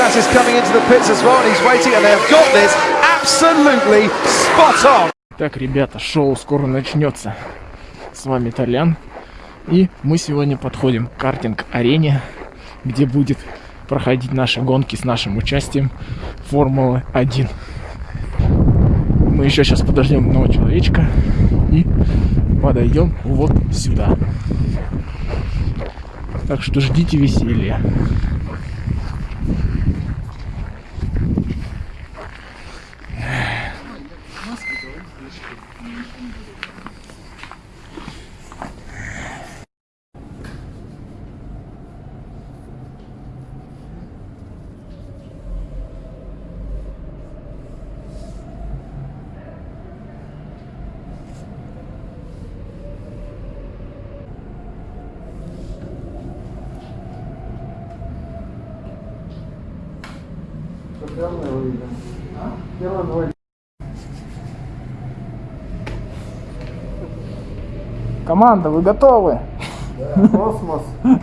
Bottas is coming into the pits as well, and he's waiting, and they have got this absolutely spot on. Так, ребята, шоу скоро начнется. С вами Толян. И мы сегодня подходим к картинг-арене, где будет проходить наши гонки с нашим участием Формулы 1. Мы еще сейчас подождем одного человечка и подойдем вот сюда. Так что ждите веселья. Команда, вы готовы? Космос.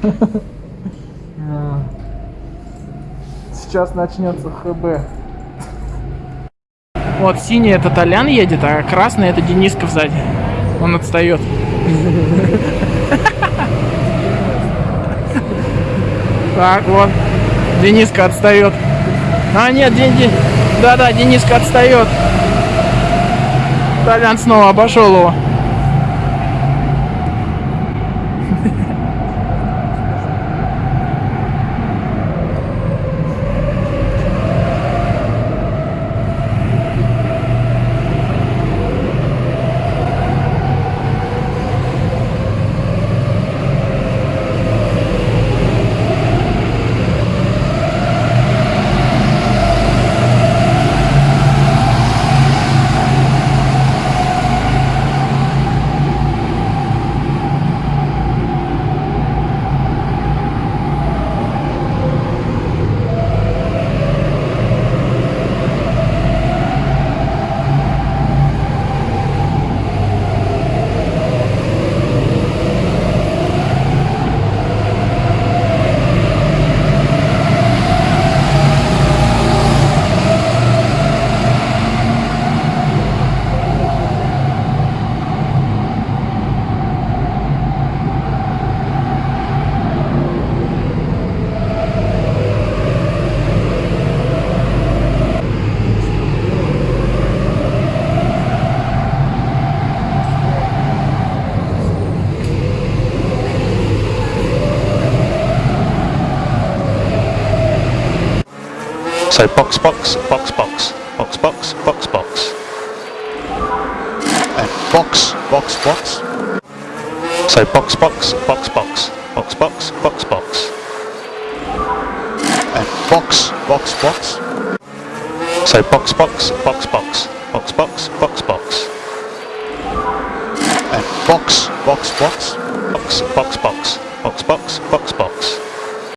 Сейчас начнется ХБ. Вот синий это Толян едет, а красный это Дениска сзади. Он отстает. Так, вот. Дениска отстает. А, нет, Ден, Ден... Да-да, Дениска отстает. Толян снова обошел его. So box, box, box, box, box, box, box, box. And box, box, box. So box, box, box, box, box, box, box, box. And box, box, box. So box, box, box, box, box, box, box, box. And box, box, box, box, box, box, box, box, box.